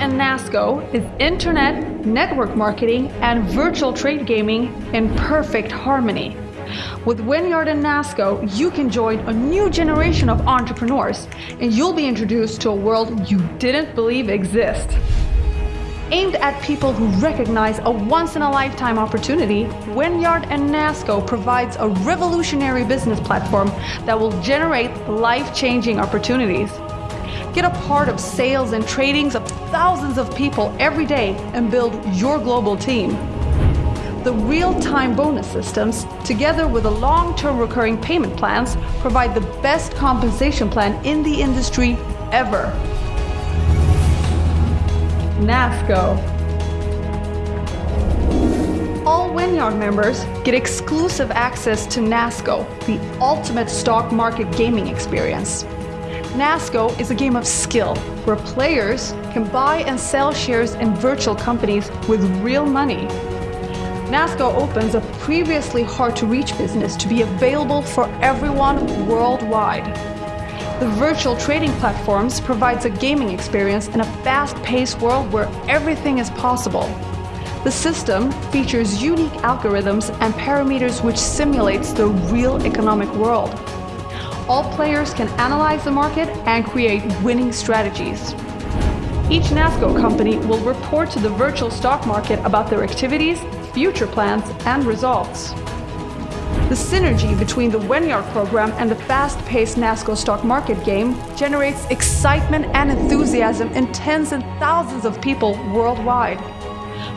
NASCO is internet, network marketing, and virtual trade gaming in perfect harmony. With Wynyard and NASCO, you can join a new generation of entrepreneurs, and you'll be introduced to a world you didn't believe exists. Aimed at people who recognize a once-in-a-lifetime opportunity, Wynyard and NASCO provides a revolutionary business platform that will generate life-changing opportunities. Get a part of sales and tradings of thousands of people every day and build your global team. The real-time bonus systems, together with the long-term recurring payment plans, provide the best compensation plan in the industry ever. NASCO. All Wynyard members get exclusive access to NASCO, the ultimate stock market gaming experience. NASCO is a game of skill where players can buy and sell shares in virtual companies with real money. NASCO opens a previously hard to reach business to be available for everyone worldwide. The virtual trading platforms provides a gaming experience in a fast-paced world where everything is possible. The system features unique algorithms and parameters which simulates the real economic world. All players can analyze the market and create winning strategies. Each NASCO company will report to the virtual stock market about their activities, future plans, and results. The synergy between the Wynyard program and the fast-paced NASCO stock market game generates excitement and enthusiasm in tens and thousands of people worldwide.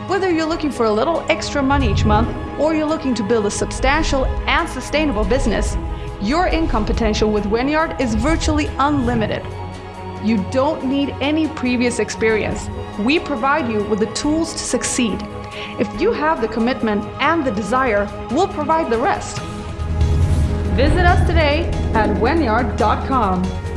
Whether you're looking for a little extra money each month or you're looking to build a substantial and sustainable business, your income potential with Wynyard is virtually unlimited. You don't need any previous experience. We provide you with the tools to succeed. If you have the commitment and the desire, we'll provide the rest. Visit us today at wynyard.com.